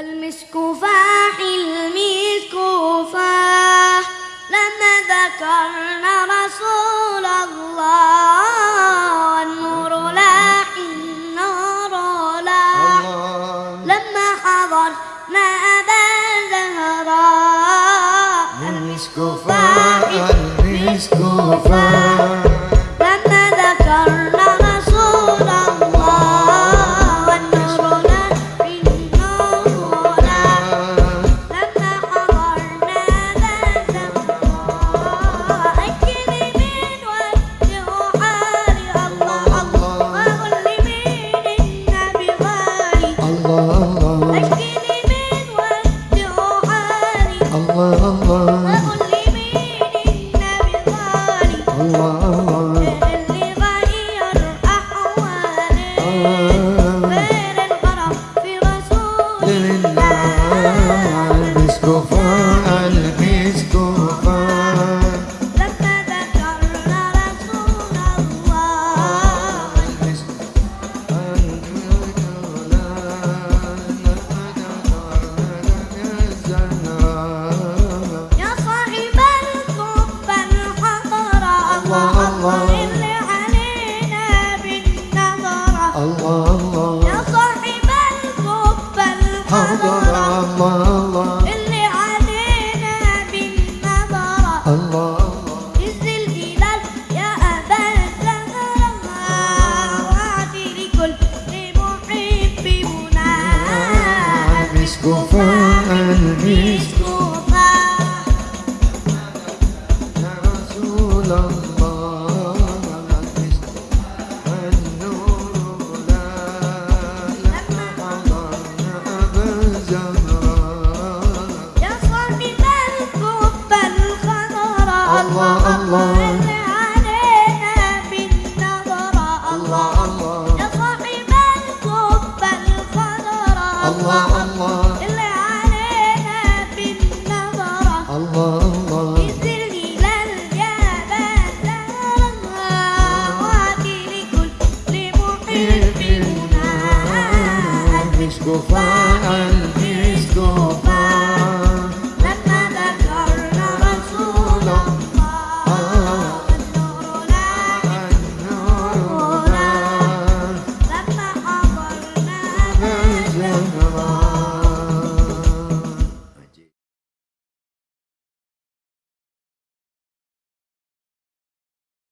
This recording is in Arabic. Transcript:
المسك فاح المسك فاح. لما ذكرنا رسول الله والنور لاح النور لاح لما حضرنا أبا زهراء المسك فاح المسك فاح. love. الله. عز يا أبا الزهراء وعدي لكل محب منى المسك فاح المسك. مسكوفا يا رسول الله. far.